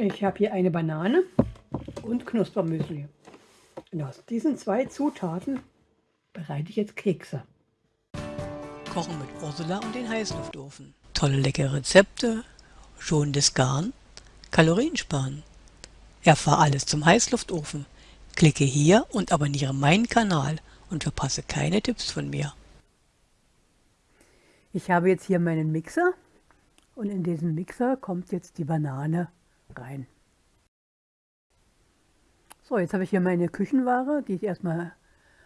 Ich habe hier eine Banane und Knuspermüsli. Und aus diesen zwei Zutaten bereite ich jetzt Kekse. Kochen mit Ursula und den Heißluftofen. Tolle leckere Rezepte, schonendes Garn, Kalorien sparen. Erfahr alles zum Heißluftofen. Klicke hier und abonniere meinen Kanal und verpasse keine Tipps von mir. Ich habe jetzt hier meinen Mixer und in diesen Mixer kommt jetzt die Banane rein. So, jetzt habe ich hier meine Küchenware, die ich erstmal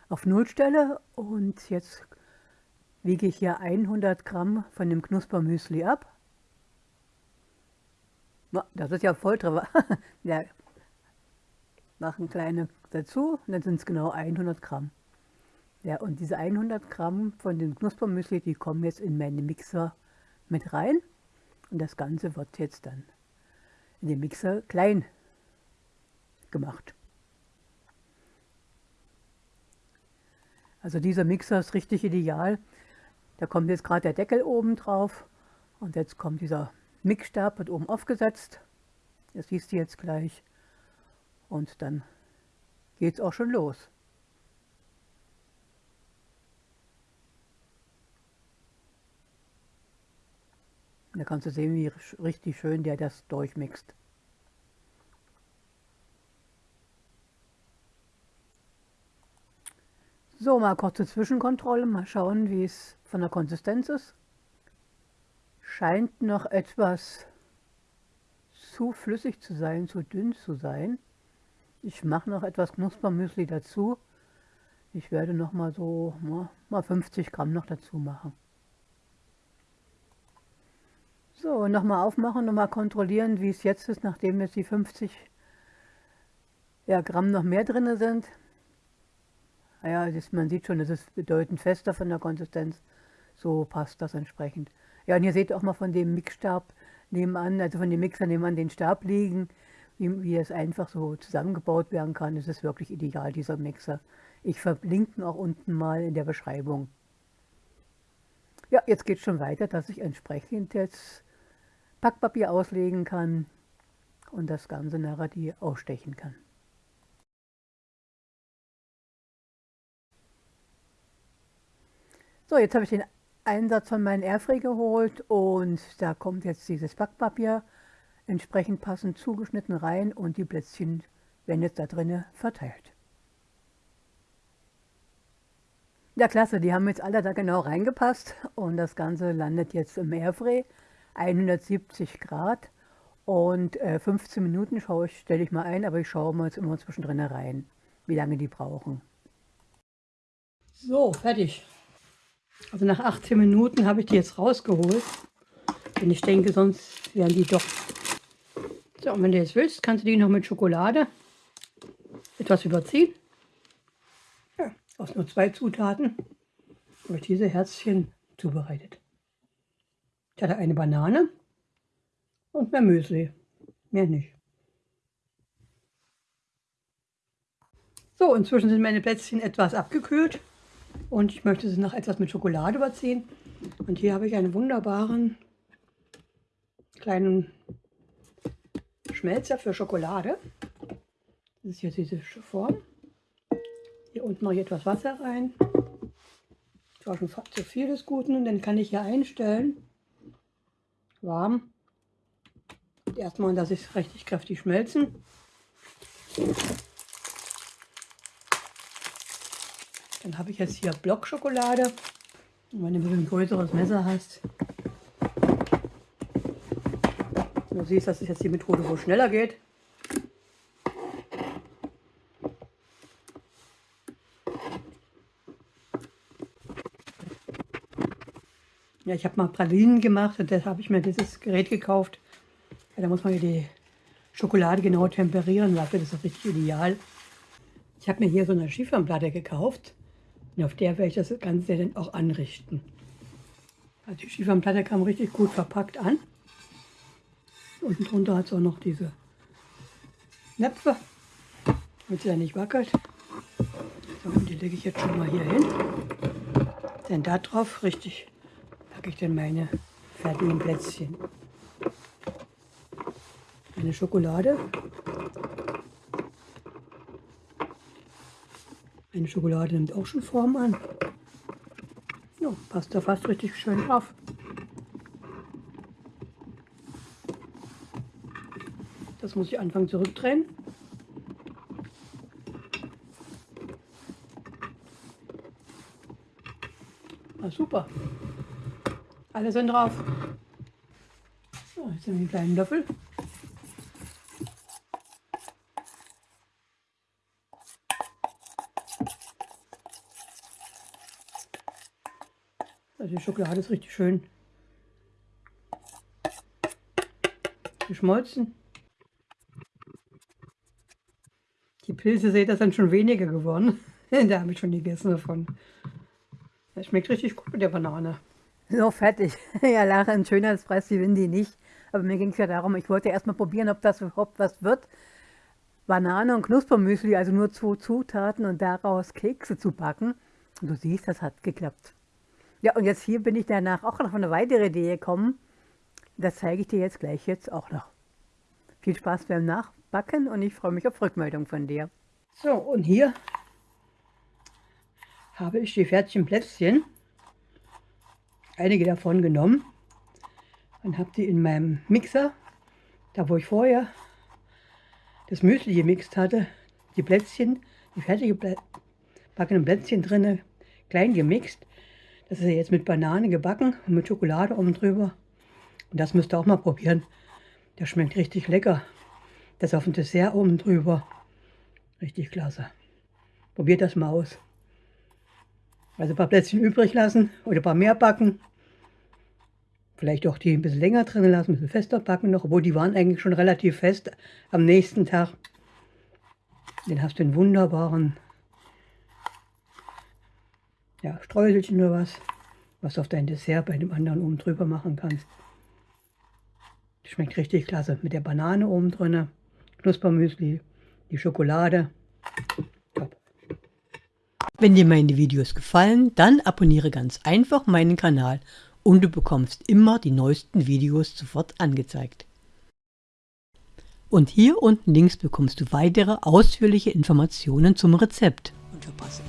auf Null stelle und jetzt wiege ich hier 100 Gramm von dem Knuspermüsli ab. Das ist ja voll drüber. ja, machen kleine dazu und dann sind es genau 100 Gramm. Ja, und diese 100 Gramm von dem Knuspermüsli, die kommen jetzt in meinen Mixer mit rein. Und das Ganze wird jetzt dann in den Mixer klein gemacht. Also dieser Mixer ist richtig ideal. Da kommt jetzt gerade der Deckel oben drauf und jetzt kommt dieser Mixstab, wird oben aufgesetzt. Das siehst du jetzt gleich. Und dann geht es auch schon los. Da kannst du sehen, wie richtig schön der das durchmixt. So, mal kurze Zwischenkontrolle, mal schauen, wie es von der Konsistenz ist. Scheint noch etwas zu flüssig zu sein, zu dünn zu sein. Ich mache noch etwas Knuspermüsli dazu. Ich werde noch mal so mal 50 Gramm noch dazu machen. So, nochmal aufmachen, nochmal kontrollieren, wie es jetzt ist, nachdem jetzt die 50 ja, Gramm noch mehr drin sind. Ja, ist, man sieht schon, es ist bedeutend fester von der Konsistenz. So passt das entsprechend. Ja, und ihr seht auch mal von dem Mixstab nebenan, also von dem Mixer nebenan den Stab liegen, wie, wie es einfach so zusammengebaut werden kann. Es ist wirklich ideal, dieser Mixer. Ich verlinke ihn auch unten mal in der Beschreibung. Ja, jetzt geht es schon weiter, dass ich entsprechend jetzt Packpapier auslegen kann und das Ganze nachher die ausstechen kann. So, jetzt habe ich den Einsatz von meinem Airfree geholt und da kommt jetzt dieses Backpapier entsprechend passend zugeschnitten rein und die Plätzchen werden jetzt da drinnen verteilt. Ja, klasse, die haben jetzt alle da genau reingepasst und das Ganze landet jetzt im Airfree, 170 Grad und äh, 15 Minuten schaue ich, stelle ich mal ein, aber ich schaue mal jetzt immer zwischendrin rein, wie lange die brauchen. So, fertig. Also nach 18 Minuten habe ich die jetzt rausgeholt. Denn ich denke, sonst wären die doch... So, und wenn du jetzt willst, kannst du die noch mit Schokolade etwas überziehen. Ja, aus nur zwei Zutaten habe ich diese Herzchen zubereitet. Hatte eine Banane und mehr Müsli. Mehr nicht. So, inzwischen sind meine Plätzchen etwas abgekühlt. Und ich möchte sie noch etwas mit Schokolade überziehen. Und hier habe ich einen wunderbaren kleinen Schmelzer für Schokolade. Das ist jetzt diese Form. Hier unten mache ich etwas Wasser rein. Das war schon zu viel des Guten. Und dann kann ich hier einstellen. Warm. Erstmal lasse ich es richtig kräftig schmelzen. Dann habe ich jetzt hier Blockschokolade. Und wenn du ein größeres Messer hast, du siehst, das ist jetzt die Methode, wo es schneller geht. Ja, ich habe mal Pralinen gemacht und deshalb habe ich mir dieses Gerät gekauft. Ja, da muss man die Schokolade genau temperieren das ist richtig ideal. Ich habe mir hier so eine Schieferplatte gekauft. Und auf der werde ich das Ganze dann auch anrichten. Also die Schieferplatte kam richtig gut verpackt an. Unten drunter hat es auch noch diese Näpfe, damit sie ja nicht wackelt. So, und die lege ich jetzt schon mal hier hin. Denn da drauf richtig packe ich dann meine fertigen Plätzchen. Eine Schokolade. Eine Schokolade nimmt auch schon Form an. Ja, passt da fast richtig schön drauf. Das muss ich anfangen zurückdrehen. Ah, super. Alle sind drauf. So, jetzt haben wir einen kleinen Löffel. Also die Schokolade ist richtig schön geschmolzen. Die Pilze, seht ihr, sind schon weniger geworden. da habe ich schon gegessen davon. Das schmeckt richtig gut mit der Banane. So, fertig. ja, Lara, ein Schönheitspreis, die Windy nicht. Aber mir ging es ja darum, ich wollte erstmal probieren, ob das überhaupt was wird. Banane und Knuspermüsli, also nur zwei Zutaten und daraus Kekse zu backen. Und du siehst, das hat geklappt. Ja, und jetzt hier bin ich danach auch noch auf eine weitere Idee gekommen. Das zeige ich dir jetzt gleich jetzt auch noch. Viel Spaß beim Nachbacken und ich freue mich auf Rückmeldung von dir. So, und hier habe ich die fertigen Plätzchen, einige davon genommen und habe die in meinem Mixer, da wo ich vorher das Müsli gemixt hatte, die Plätzchen, die fertig gebackenen Plätzchen drinne, klein gemixt das ist ja jetzt mit Banane gebacken und mit Schokolade oben drüber. Und das müsst ihr auch mal probieren. Der schmeckt richtig lecker. Das auf dem Dessert oben drüber. Richtig klasse. Probiert das mal aus. Also ein paar Plätzchen übrig lassen oder ein paar mehr backen. Vielleicht auch die ein bisschen länger drin lassen, ein bisschen fester backen noch. Obwohl die waren eigentlich schon relativ fest am nächsten Tag. Dann hast du einen wunderbaren ja, Streuselchen oder was, was du auf dein Dessert bei dem anderen oben drüber machen kannst. Schmeckt richtig klasse. Mit der Banane oben drin, Knuspermüsli, die Schokolade. Top. Wenn dir meine Videos gefallen, dann abonniere ganz einfach meinen Kanal und du bekommst immer die neuesten Videos sofort angezeigt. Und hier unten links bekommst du weitere ausführliche Informationen zum Rezept. Und verpasse